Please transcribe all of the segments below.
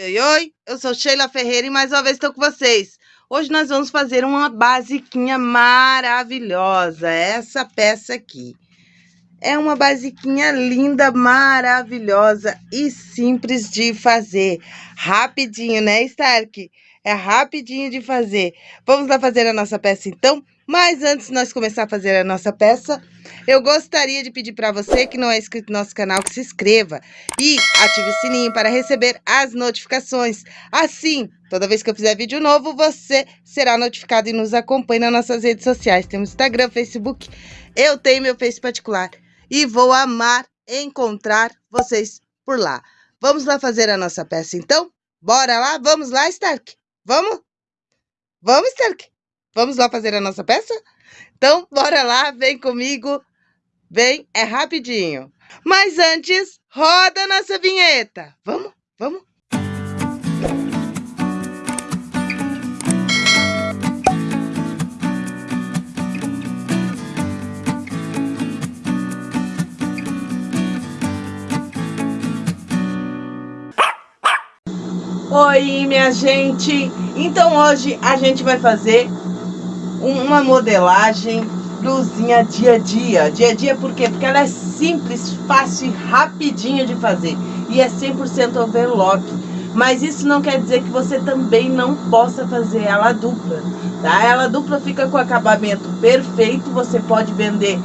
Oi, oi, eu sou Sheila Ferreira e mais uma vez estou com vocês. Hoje nós vamos fazer uma basiquinha maravilhosa, essa peça aqui. É uma basiquinha linda, maravilhosa e simples de fazer. Rapidinho, né, Stark? É rapidinho de fazer. Vamos lá fazer a nossa peça então? Mas antes de nós começar a fazer a nossa peça, eu gostaria de pedir para você que não é inscrito no nosso canal que se inscreva e ative o sininho para receber as notificações. Assim, toda vez que eu fizer vídeo novo, você será notificado e nos acompanhe nas nossas redes sociais. Temos Instagram, Facebook, eu tenho meu Face particular e vou amar encontrar vocês por lá. Vamos lá fazer a nossa peça então? Bora lá? Vamos lá, Stark? Vamos? Vamos, Stark? Vamos lá fazer a nossa peça? Então, bora lá, vem comigo. Vem, é rapidinho. Mas antes, roda a nossa vinheta. Vamos, vamos. Oi, minha gente! Então hoje a gente vai fazer uma modelagem blusinha dia a dia. Dia a dia por quê? Porque ela é simples, fácil e rapidinha de fazer. E é 100% overlock. Mas isso não quer dizer que você também não possa fazer ela dupla, tá? Ela dupla fica com acabamento perfeito, você pode vender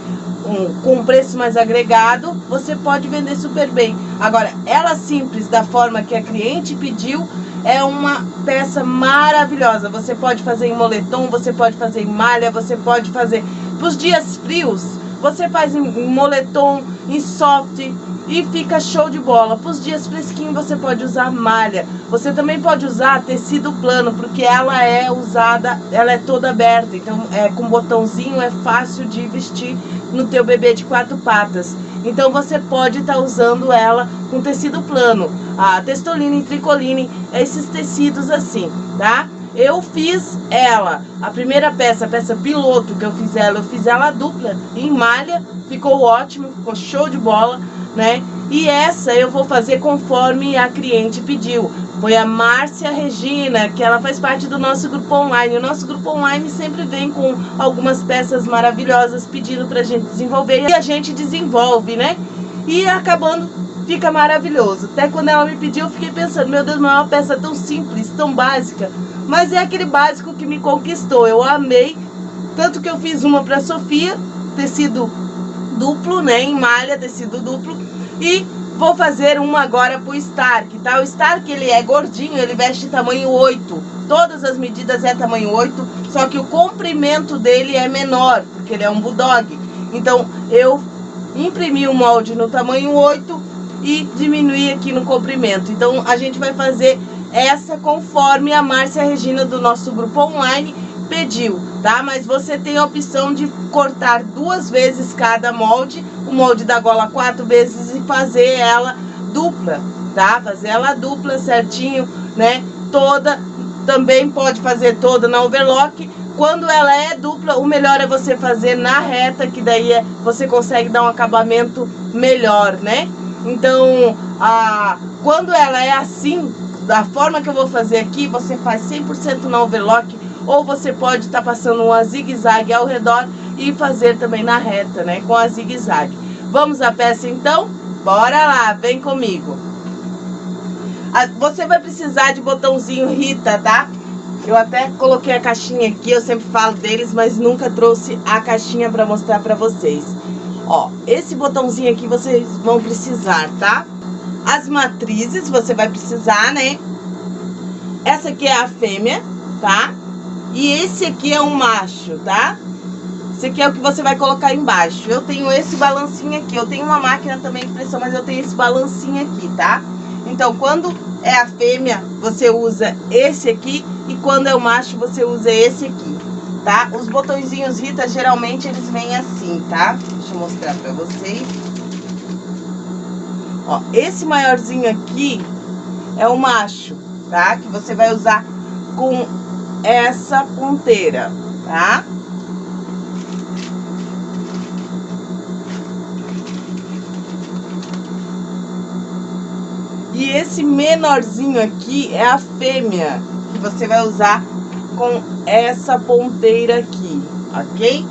um, com um preço mais agregado, você pode vender super bem. Agora, ela simples, da forma que a cliente pediu, é uma peça maravilhosa. Você pode fazer em moletom, você pode fazer em malha, você pode fazer para os dias frios. Você faz em moletom, em soft e fica show de bola. Para os dias fresquinhos você pode usar malha. Você também pode usar tecido plano, porque ela é usada, ela é toda aberta. Então, é com botãozinho é fácil de vestir no teu bebê de quatro patas. Então você pode estar tá usando ela com tecido plano, a testoline tricoline, esses tecidos assim, tá? Eu fiz ela, a primeira peça, a peça piloto que eu fiz ela, eu fiz ela dupla em malha, ficou ótimo, ficou show de bola, né? E essa eu vou fazer conforme a cliente pediu. Foi a Márcia Regina, que ela faz parte do nosso grupo online. O nosso grupo online sempre vem com algumas peças maravilhosas pedindo pra gente desenvolver. E a gente desenvolve, né? E acabando, fica maravilhoso. Até quando ela me pediu, eu fiquei pensando, meu Deus, não é uma peça tão simples, tão básica. Mas é aquele básico que me conquistou. Eu amei. Tanto que eu fiz uma pra Sofia, tecido duplo, né? Em malha, tecido duplo. E vou fazer uma agora pro Stark, tá? O Stark, ele é gordinho, ele veste tamanho 8. Todas as medidas é tamanho 8, só que o comprimento dele é menor, porque ele é um Bulldog. Então, eu imprimi o molde no tamanho 8 e diminuí aqui no comprimento. Então, a gente vai fazer essa conforme a Márcia Regina do nosso grupo online pediu, tá? Mas você tem a opção de cortar duas vezes cada molde, o molde da gola quatro vezes e fazer ela dupla, tá? Fazer ela dupla certinho, né? Toda, também pode fazer toda na overlock. Quando ela é dupla, o melhor é você fazer na reta, que daí é, você consegue dar um acabamento melhor, né? Então, a, quando ela é assim, da forma que eu vou fazer aqui, você faz 100% na overlock, ou você pode estar tá passando uma zigue-zague ao redor e fazer também na reta, né, com a zigue-zague. Vamos à peça então? Bora lá, vem comigo. Você vai precisar de botãozinho Rita, tá? Eu até coloquei a caixinha aqui, eu sempre falo deles, mas nunca trouxe a caixinha para mostrar para vocês. Ó, esse botãozinho aqui vocês vão precisar, tá? As matrizes você vai precisar, né? Essa aqui é a fêmea, tá? E esse aqui é um macho, tá? Esse aqui é o que você vai colocar embaixo. Eu tenho esse balancinho aqui. Eu tenho uma máquina também de pressão, mas eu tenho esse balancinho aqui, tá? Então, quando é a fêmea, você usa esse aqui. E quando é o macho, você usa esse aqui, tá? Os botõezinhos Rita, geralmente, eles vêm assim, tá? Deixa eu mostrar pra vocês. Ó, esse maiorzinho aqui é o macho, tá? Que você vai usar com essa ponteira, tá? E esse menorzinho aqui é a fêmea, que você vai usar com essa ponteira aqui, ok?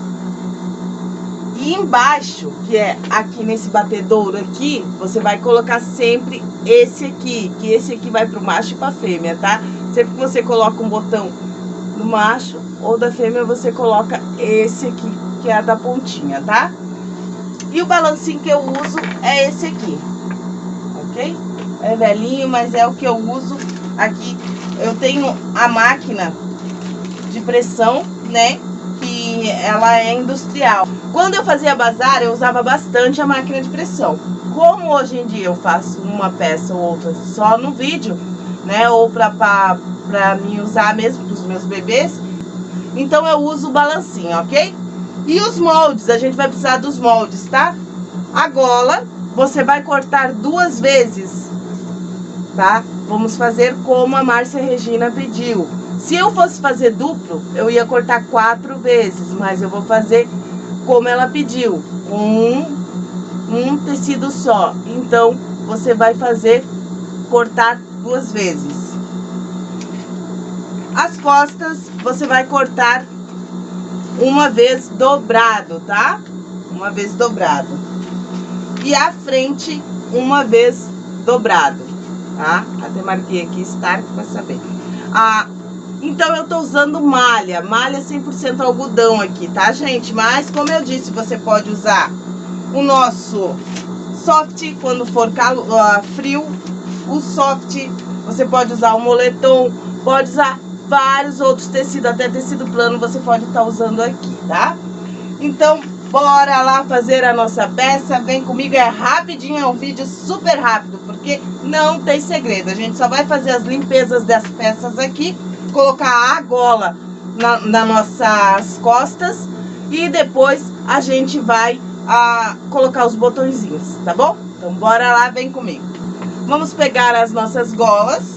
E embaixo, que é aqui nesse batedouro aqui, você vai colocar sempre esse aqui, que esse aqui vai pro macho e pra fêmea, tá? Sempre que você coloca um botão no macho ou da fêmea, você coloca esse aqui, que é a da pontinha, tá? E o balancinho que eu uso é esse aqui, ok? É velhinho, mas é o que eu uso aqui. Eu tenho a máquina de pressão, né? Que ela é industrial. Quando eu fazia bazar, eu usava bastante a máquina de pressão. Como hoje em dia eu faço uma peça ou outra só no vídeo, né? Ou pra, pra me usar mesmo para os meus bebês, então eu uso o balancinho, ok? E os moldes, a gente vai precisar dos moldes, tá? A gola, você vai cortar duas vezes, tá? Vamos fazer como a Márcia Regina pediu. Se eu fosse fazer duplo, eu ia cortar quatro vezes, mas eu vou fazer como ela pediu, um, um tecido só. Então, você vai fazer cortar duas vezes. As costas, você vai cortar uma vez dobrado, tá? Uma vez dobrado. E a frente, uma vez dobrado, tá? Até marquei aqui start para saber. Ah, então, eu tô usando malha, malha 100% algodão aqui, tá, gente? Mas, como eu disse, você pode usar o nosso soft quando for calo, uh, frio, o soft, você pode usar o moletom, pode usar vários outros tecidos, até tecido plano você pode estar tá usando aqui, tá? Então, bora lá fazer a nossa peça, vem comigo, é rapidinho, é um vídeo super rápido, porque não tem segredo, a gente só vai fazer as limpezas das peças aqui colocar a gola na, nas nossas costas e depois a gente vai a, colocar os botõezinhos, tá bom? Então bora lá, vem comigo. Vamos pegar as nossas golas.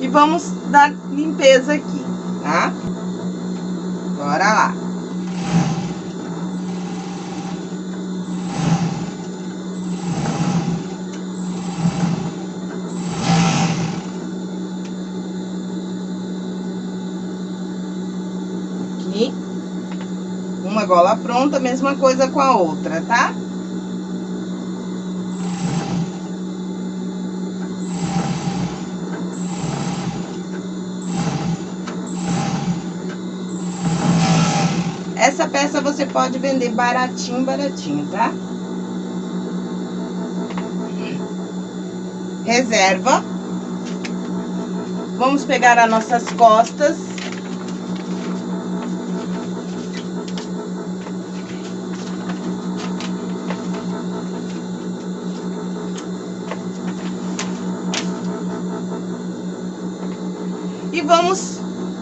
E vamos dar limpeza aqui, tá? Bora lá. gola pronta, mesma coisa com a outra, tá? Essa peça você pode vender baratinho, baratinho, tá? Reserva. Vamos pegar as nossas costas vamos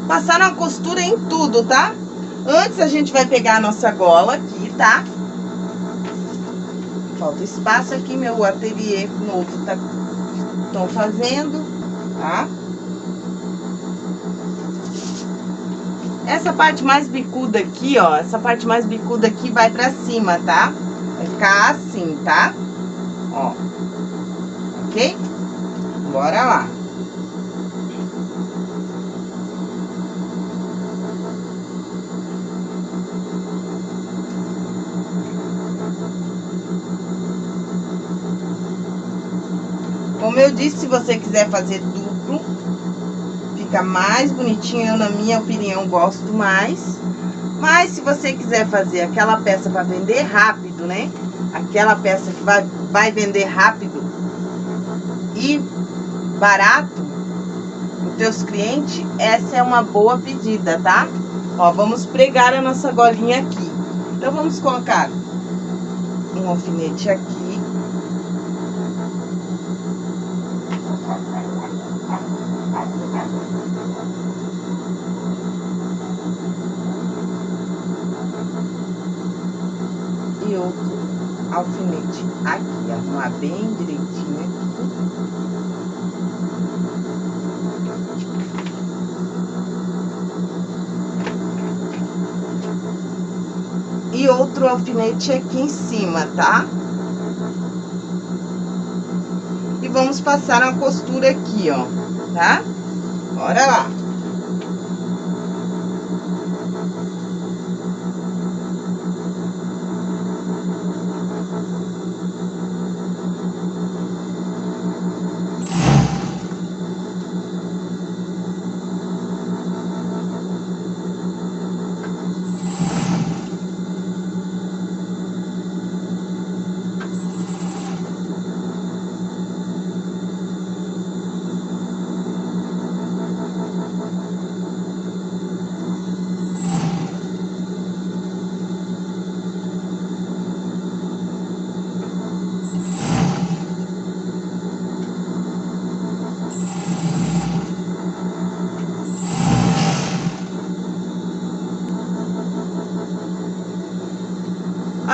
passar uma costura em tudo, tá? Antes a gente vai pegar a nossa gola aqui, tá? Falta espaço aqui, meu ateliê novo tá... Tô fazendo, tá? Essa parte mais bicuda aqui, ó, essa parte mais bicuda aqui vai pra cima, tá? Vai ficar assim, tá? Ó, ok? Bora lá. Como eu disse, se você quiser fazer duplo, fica mais bonitinho. Eu, na minha opinião, gosto mais. Mas se você quiser fazer aquela peça para vender rápido, né? Aquela peça que vai, vai vender rápido e barato, os teus clientes, essa é uma boa pedida, tá? Ó, vamos pregar a nossa golinha aqui. Então, vamos colocar um alfinete aqui. Alfinete aqui, arrumar bem direitinho aqui. e outro alfinete aqui em cima, tá? E vamos passar uma costura aqui, ó, tá? Bora lá.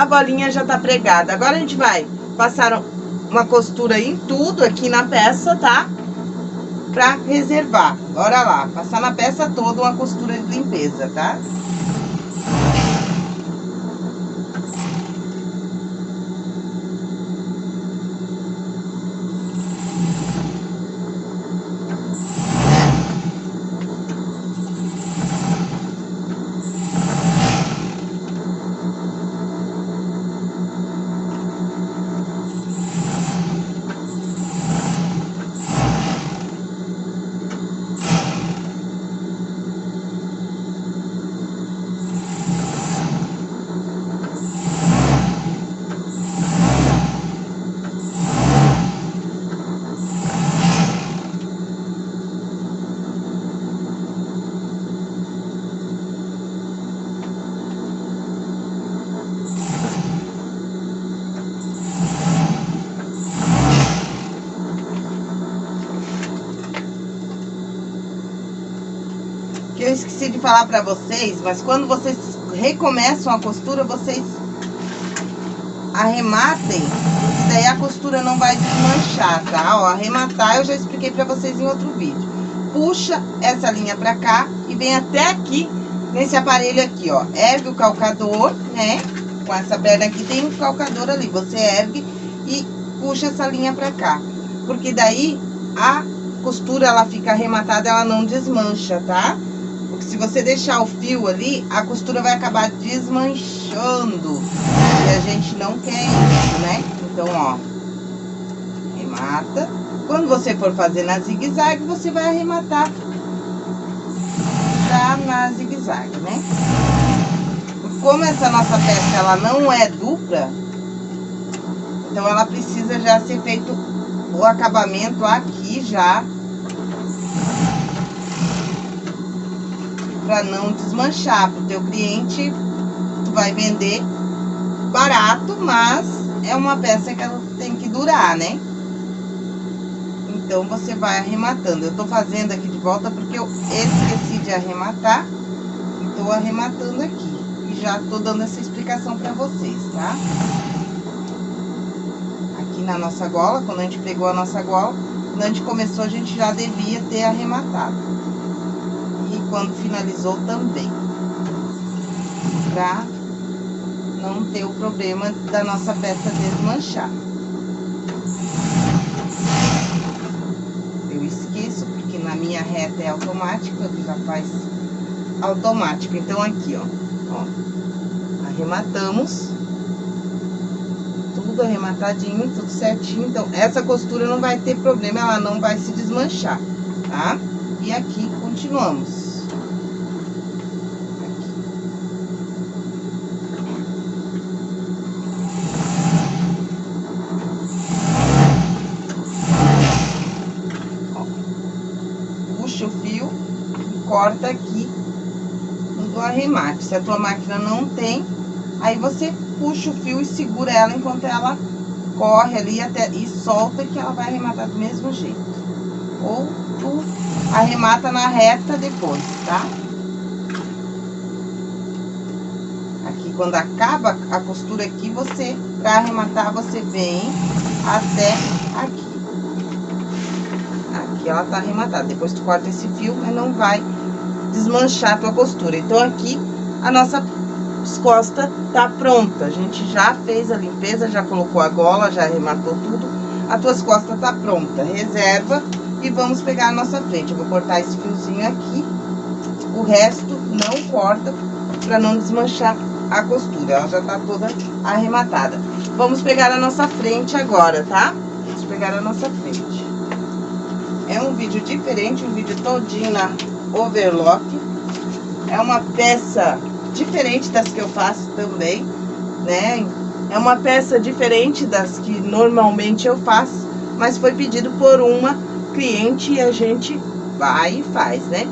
a bolinha já tá pregada. Agora a gente vai passar uma costura em tudo aqui na peça, tá? Pra reservar. Bora lá, passar na peça toda uma costura de limpeza, tá? Tá? que eu esqueci de falar pra vocês, mas quando vocês recomeçam a costura, vocês arrematem, daí a costura não vai desmanchar, tá? Ó, arrematar eu já expliquei pra vocês em outro vídeo. Puxa essa linha pra cá e vem até aqui, nesse aparelho aqui, ó. Ergue o calcador, né? Com essa perna aqui tem um calcador ali, você ergue e puxa essa linha pra cá. Porque daí a costura, ela fica arrematada, ela não desmancha, tá? Tá? Você deixar o fio ali, a costura vai acabar desmanchando. E a gente não quer isso, né? Então, ó, remata. Quando você for fazer na zigue-zague, você vai arrematar já na zigue-zague, né? Como essa nossa peça, ela não é dupla, então ela precisa já ser feito o acabamento aqui já para não desmanchar pro teu cliente. Tu vai vender barato, mas é uma peça que ela tem que durar, né? Então, você vai arrematando. Eu tô fazendo aqui de volta porque eu esqueci de arrematar. E tô arrematando aqui. E já tô dando essa explicação pra vocês, tá? Aqui na nossa gola, quando a gente pegou a nossa gola, quando a gente começou, a gente já devia ter arrematado quando finalizou também. Pra não ter o problema da nossa peça desmanchar. Eu esqueço, porque na minha reta é automático, ele já faz automático. Então, aqui, ó, ó, arrematamos. Tudo arrematadinho, tudo certinho. Então, essa costura não vai ter problema, ela não vai se desmanchar, tá? E aqui, continuamos. Corta aqui do arremate. Se a tua máquina não tem, aí você puxa o fio e segura ela enquanto ela corre ali até, e solta que ela vai arrematar do mesmo jeito. Ou tu arremata na reta depois, tá? Aqui, quando acaba a costura aqui, você, pra arrematar, você vem até aqui. Aqui ela tá arrematada. Depois tu corta esse fio, mas não vai desmanchar a tua costura. Então, aqui, a nossa as costas tá pronta. A gente já fez a limpeza, já colocou a gola, já arrematou tudo. As tuas costas tá pronta. Reserva e vamos pegar a nossa frente. Eu vou cortar esse fiozinho aqui. O resto não corta para não desmanchar a costura. Ela já tá toda arrematada. Vamos pegar a nossa frente agora, tá? Vamos pegar a nossa frente. É um vídeo diferente, um vídeo todinho na overlock. É uma peça diferente das que eu faço também, né? É uma peça diferente das que normalmente eu faço, mas foi pedido por uma cliente e a gente vai e faz, né?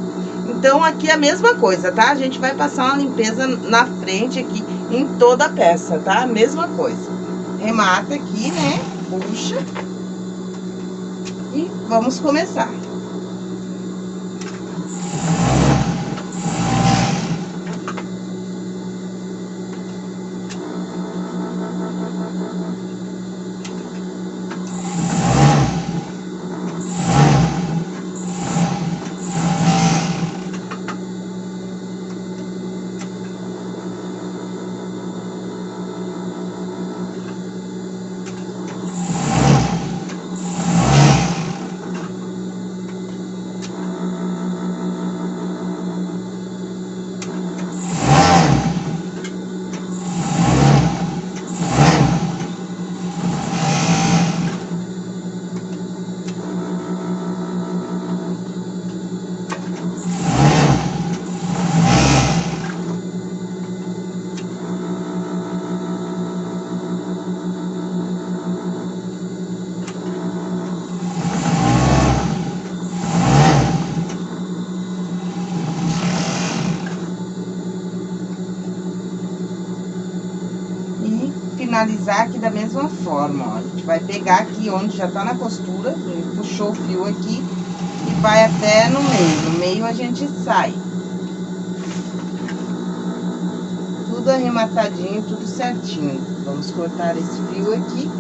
Então, aqui é a mesma coisa, tá? A gente vai passar uma limpeza na frente aqui, em toda a peça, tá? Mesma coisa. Remata aqui, né? Puxa. E vamos começar. Finalizar aqui da mesma forma, ó. A gente vai pegar aqui onde já tá na costura, puxou o fio aqui e vai até no meio. No meio a gente sai. Tudo arrematadinho, tudo certinho. Vamos cortar esse fio aqui.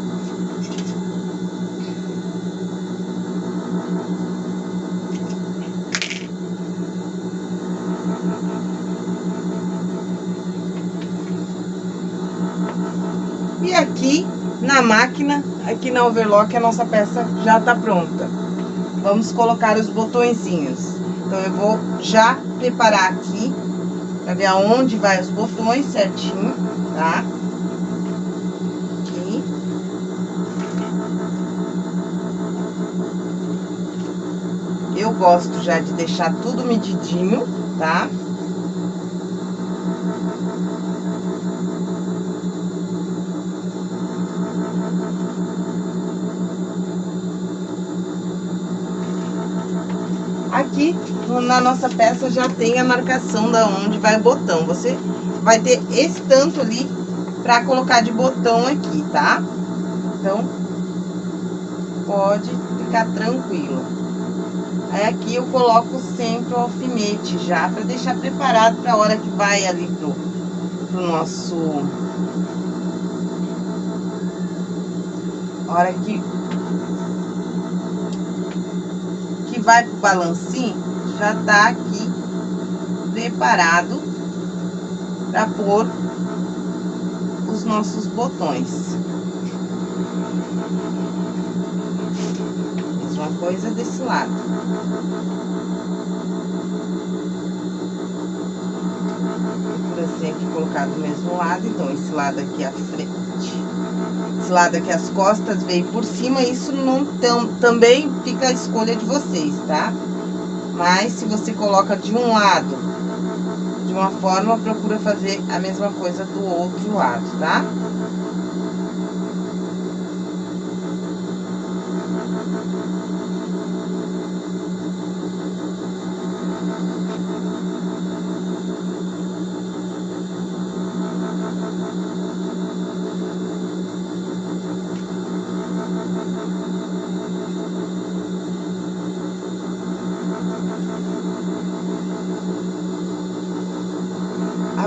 E aqui na máquina, aqui na overlock, a nossa peça já tá pronta. Vamos colocar os botõezinhos. Então, eu vou já preparar aqui, pra ver aonde vai os botões certinho, tá? Aqui. Eu gosto já de deixar tudo medidinho, tá? Tá? Aqui na nossa peça já tem a marcação da onde vai o botão. Você vai ter esse tanto ali pra colocar de botão aqui, tá? Então, pode ficar tranquilo. Aí aqui eu coloco sempre o alfinete já, pra deixar preparado pra hora que vai ali pro, pro nosso... Hora que vai pro balancinho, já tá aqui preparado para pôr os nossos botões. Mesma coisa desse lado. Por assim aqui colocar do mesmo lado, então esse lado aqui à frente lado aqui, as costas, veio por cima, isso não tão, também fica a escolha de vocês, tá? Mas, se você coloca de um lado, de uma forma, procura fazer a mesma coisa do outro lado, tá? Tá?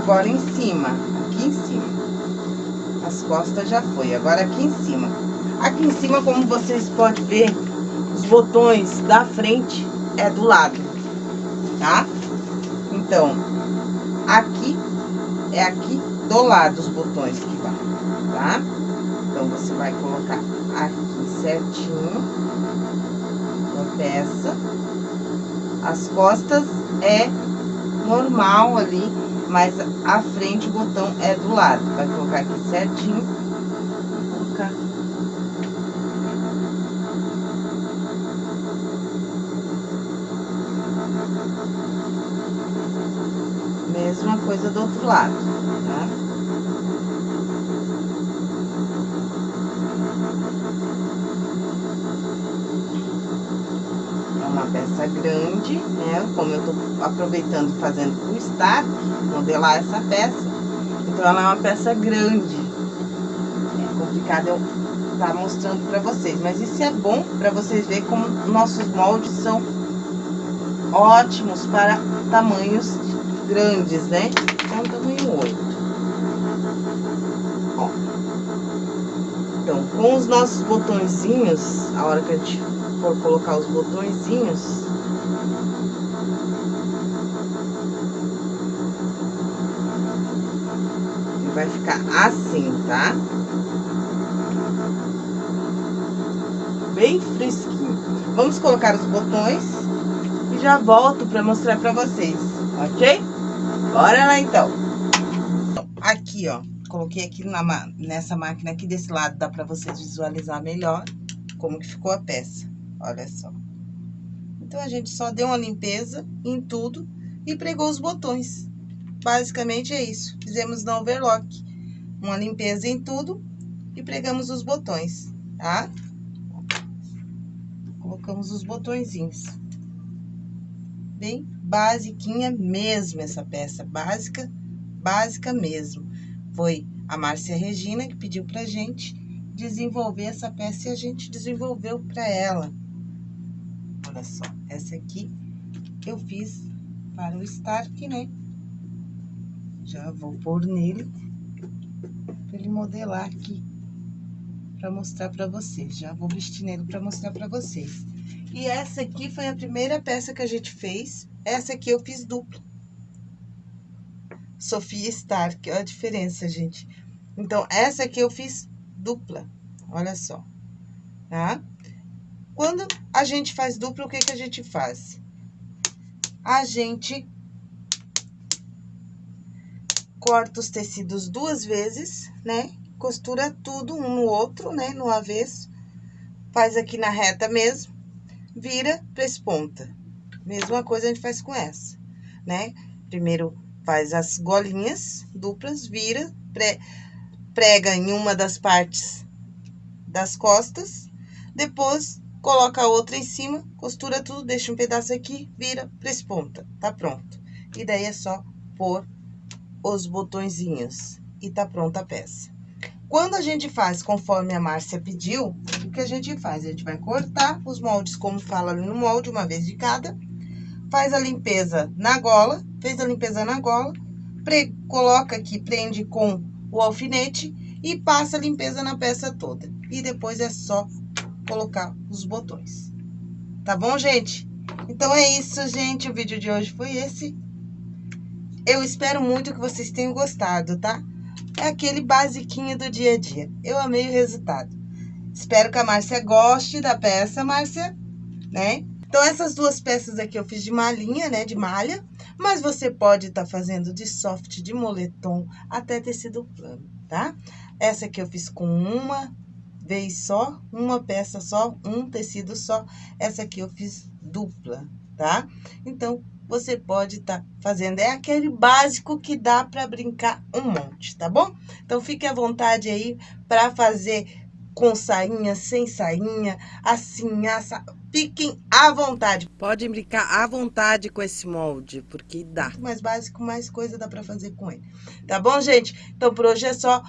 Agora em cima, aqui em cima. As costas já foi, agora aqui em cima. Aqui em cima, como vocês podem ver, os botões da frente é do lado, tá? Então, aqui é aqui do lado os botões que vai, tá? Então, você vai colocar aqui certinho na peça. As costas é normal ali, mas a frente o botão é do lado. Vai colocar aqui certinho. Colocar mesma coisa do outro lado, tá? É uma peça grande, né? Como eu tô aproveitando fazendo o start, modelar essa peça, então ela é uma peça grande. É complicado eu estar tá mostrando pra vocês, mas isso é bom pra vocês verem como nossos moldes são ótimos para tamanhos grandes, né? Então, tamanho 8. Ó. Então, com os nossos botõezinhos, a hora que a gente for colocar os botõezinhos... Vai ficar assim, tá? Bem fresquinho. Vamos colocar os botões e já volto para mostrar para vocês, ok? Bora lá, então. Aqui, ó, coloquei aqui na, nessa máquina aqui desse lado, dá pra vocês visualizar melhor como que ficou a peça. Olha só. Então, a gente só deu uma limpeza em tudo e pregou os botões. Basicamente é isso. Fizemos no overlock. Uma limpeza em tudo e pregamos os botões, tá? Colocamos os botõezinhos. Bem basiquinha mesmo essa peça, básica, básica mesmo. Foi a Márcia Regina que pediu pra gente desenvolver essa peça e a gente desenvolveu pra ela. Olha só, essa aqui eu fiz para o Stark, né? Já vou pôr nele, pra ele modelar aqui, pra mostrar pra vocês. Já vou vestir nele pra mostrar pra vocês. E essa aqui foi a primeira peça que a gente fez essa aqui eu fiz dupla. Sofia Stark, olha a diferença, gente. Então, essa aqui eu fiz dupla, olha só, tá? Quando a gente faz dupla, o que que a gente faz? A gente corta os tecidos duas vezes, né? Costura tudo um no outro, né? No avesso. Faz aqui na reta mesmo, vira pra ponta. Mesma coisa a gente faz com essa, né? Primeiro faz as golinhas duplas, vira, pre, prega em uma das partes das costas, depois coloca a outra em cima, costura tudo, deixa um pedaço aqui, vira, presponta, tá pronto. E daí é só pôr os botõezinhos e tá pronta a peça. Quando a gente faz conforme a Márcia pediu, o que a gente faz? A gente vai cortar os moldes, como fala no molde, uma vez de cada, faz a limpeza na gola, fez a limpeza na gola, pre, coloca aqui, prende com o alfinete e passa a limpeza na peça toda. E depois é só colocar os botões. Tá bom, gente? Então é isso, gente. O vídeo de hoje foi esse. Eu espero muito que vocês tenham gostado, tá? É aquele basiquinho do dia a dia. Eu amei o resultado. Espero que a Márcia goste da peça, Márcia, né? Então, essas duas peças aqui eu fiz de malhinha, né, de malha, mas você pode estar tá fazendo de soft, de moletom, até tecido plano, tá? Essa aqui eu fiz com uma vez só, uma peça só, um tecido só. Essa aqui eu fiz dupla, tá? Então, você pode estar tá fazendo. É aquele básico que dá para brincar um monte, tá bom? Então, fique à vontade aí para fazer com sainha, sem sainha, assim, assa. Fiquem à vontade. Podem brincar à vontade com esse molde, porque dá. Muito mais básico, mais coisa dá pra fazer com ele. Tá bom, gente? Então, por hoje é só.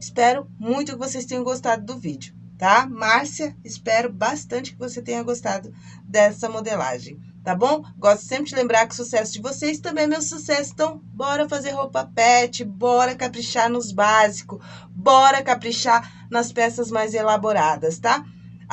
Espero muito que vocês tenham gostado do vídeo, tá? Márcia, espero bastante que você tenha gostado dessa modelagem tá bom? Gosto sempre de lembrar que o sucesso de vocês também é meu sucesso. Então, bora fazer roupa pet, bora caprichar nos básicos, bora caprichar nas peças mais elaboradas, tá?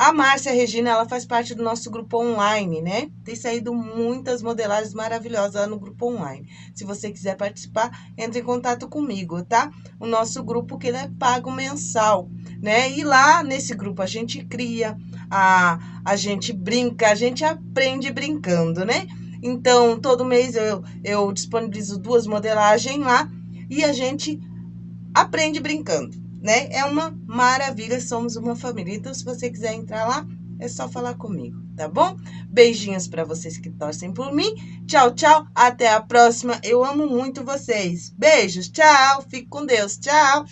A Márcia Regina, ela faz parte do nosso grupo online, né? Tem saído muitas modelagens maravilhosas lá no grupo online. Se você quiser participar, entre em contato comigo, tá? O nosso grupo que ele é pago mensal, né? E lá nesse grupo a gente cria, a, a gente brinca, a gente aprende brincando, né? Então, todo mês eu, eu disponibilizo duas modelagens lá e a gente aprende brincando né? É uma maravilha, somos uma família. Então, se você quiser entrar lá, é só falar comigo, tá bom? Beijinhos para vocês que torcem por mim. Tchau, tchau. Até a próxima. Eu amo muito vocês. Beijos. Tchau. Fique com Deus. Tchau.